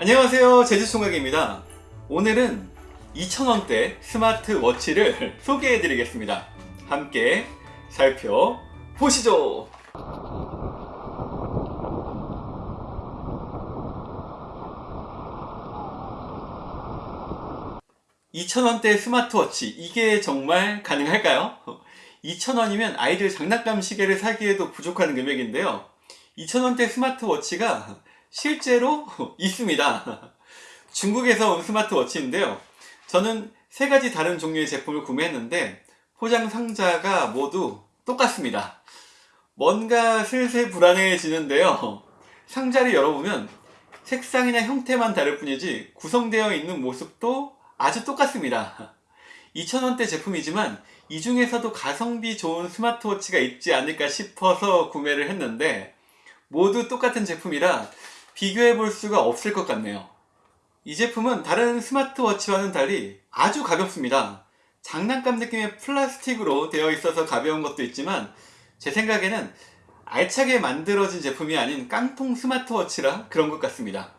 안녕하세요 제주총각입니다. 오늘은 2,000원대 스마트워치를 소개해 드리겠습니다. 함께 살펴보시죠. 2,000원대 스마트워치 이게 정말 가능할까요? 2,000원이면 아이들 장난감 시계를 사기에도 부족한 금액인데요. 2,000원대 스마트워치가 실제로 있습니다. 중국에서 온 스마트워치인데요. 저는 세 가지 다른 종류의 제품을 구매했는데 포장 상자가 모두 똑같습니다. 뭔가 슬슬 불안해지는데요. 상자를 열어보면 색상이나 형태만 다를 뿐이지 구성되어 있는 모습도 아주 똑같습니다. 2,000원대 제품이지만 이 중에서도 가성비 좋은 스마트워치가 있지 않을까 싶어서 구매를 했는데 모두 똑같은 제품이라 비교해 볼 수가 없을 것 같네요. 이 제품은 다른 스마트워치와는 달리 아주 가볍습니다. 장난감 느낌의 플라스틱으로 되어 있어서 가벼운 것도 있지만 제 생각에는 알차게 만들어진 제품이 아닌 깡통 스마트워치라 그런 것 같습니다.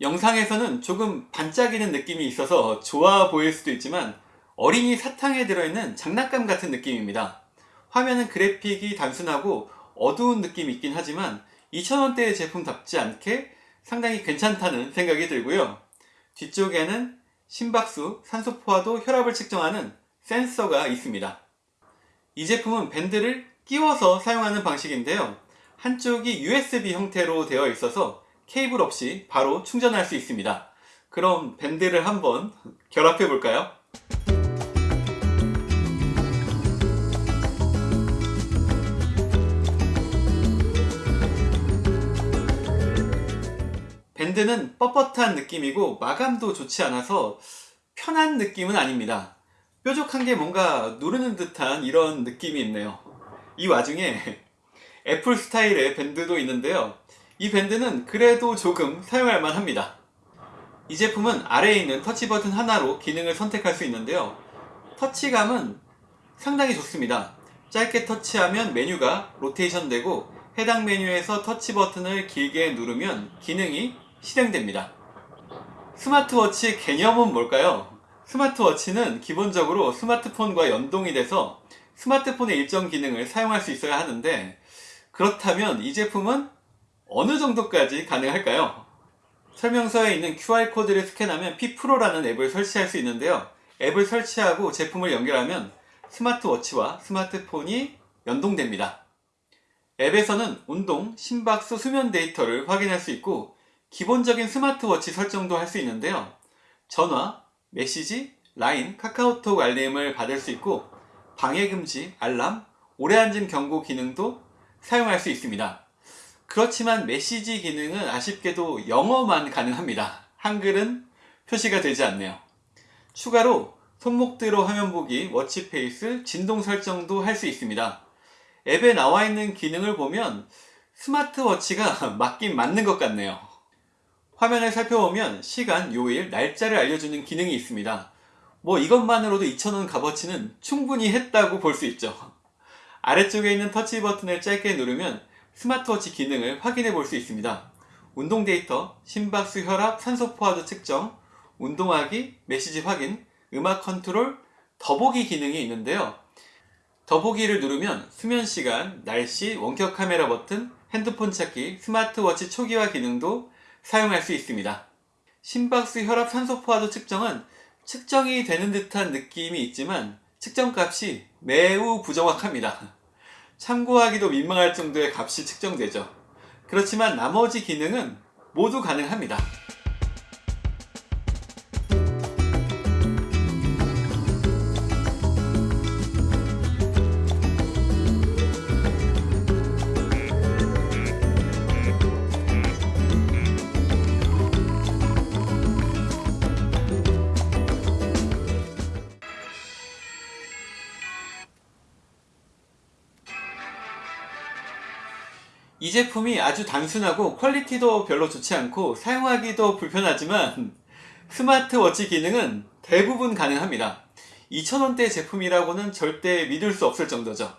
영상에서는 조금 반짝이는 느낌이 있어서 좋아 보일 수도 있지만 어린이 사탕에 들어있는 장난감 같은 느낌입니다. 화면은 그래픽이 단순하고 어두운 느낌이 있긴 하지만 2,000원대의 제품답지 않게 상당히 괜찮다는 생각이 들고요. 뒤쪽에는 심박수, 산소포화도, 혈압을 측정하는 센서가 있습니다. 이 제품은 밴드를 끼워서 사용하는 방식인데요. 한쪽이 USB 형태로 되어 있어서 케이블 없이 바로 충전할 수 있습니다. 그럼 밴드를 한번 결합해 볼까요? 밴드는 뻣뻣한 느낌이고 마감도 좋지 않아서 편한 느낌은 아닙니다. 뾰족한 게 뭔가 누르는 듯한 이런 느낌이 있네요. 이 와중에 애플 스타일의 밴드도 있는데요. 이 밴드는 그래도 조금 사용할 만합니다. 이 제품은 아래에 있는 터치 버튼 하나로 기능을 선택할 수 있는데요. 터치감은 상당히 좋습니다. 짧게 터치하면 메뉴가 로테이션 되고 해당 메뉴에서 터치 버튼을 길게 누르면 기능이 실행됩니다 스마트워치 개념은 뭘까요? 스마트워치는 기본적으로 스마트폰과 연동이 돼서 스마트폰의 일정 기능을 사용할 수 있어야 하는데 그렇다면 이 제품은 어느 정도까지 가능할까요? 설명서에 있는 QR코드를 스캔하면 P프로라는 앱을 설치할 수 있는데요 앱을 설치하고 제품을 연결하면 스마트워치와 스마트폰이 연동됩니다 앱에서는 운동, 심박수, 수면 데이터를 확인할 수 있고 기본적인 스마트워치 설정도 할 수 있는데요. 전화, 메시지, 라인, 카카오톡 알림을 받을 수 있고 방해금지, 알람, 오래 앉은 경고 기능도 사용할 수 있습니다. 그렇지만 메시지 기능은 아쉽게도 영어만 가능합니다. 한글은 표시가 되지 않네요. 추가로 손목대로 화면 보기, 워치페이스, 진동 설정도 할 수 있습니다. 앱에 나와 있는 기능을 보면 스마트워치가 맞긴 맞는 것 같네요 화면을 살펴보면 시간, 요일, 날짜를 알려주는 기능이 있습니다 뭐 이것만으로도 2,000원 값어치는 충분히 했다고 볼 수 있죠 아래쪽에 있는 터치 버튼을 짧게 누르면 스마트워치 기능을 확인해 볼 수 있습니다. 운동 데이터, 심박수, 혈압, 산소 포화도 측정, 운동하기, 메시지 확인, 음악 컨트롤, 더보기 기능이 있는데요. 더보기를 누르면 수면 시간, 날씨, 원격 카메라 버튼, 핸드폰 찾기, 스마트워치 초기화 기능도 사용할 수 있습니다. 심박수, 혈압, 산소 포화도 측정은 측정이 되는 듯한 느낌이 있지만 측정값이 매우 부정확합니다. 참고하기도 민망할 정도의 값이 측정되죠. 그렇지만 나머지 기능은 모두 가능합니다. 이 제품이 아주 단순하고 퀄리티도 별로 좋지 않고 사용하기도 불편하지만 스마트워치 기능은 대부분 가능합니다 2,000원대 제품이라고는 절대 믿을 수 없을 정도죠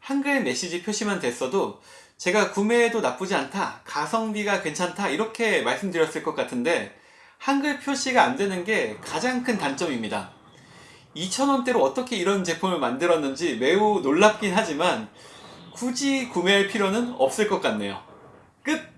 한글 메시지 표시만 됐어도 제가 구매해도 나쁘지 않다, 가성비가 괜찮다 이렇게 말씀드렸을 것 같은데 한글 표시가 안 되는 게 가장 큰 단점입니다. 2,000원대로 어떻게 이런 제품을 만들었는지 매우 놀랍긴 하지만 굳이 구매할 필요는 없을 것 같네요. 끝!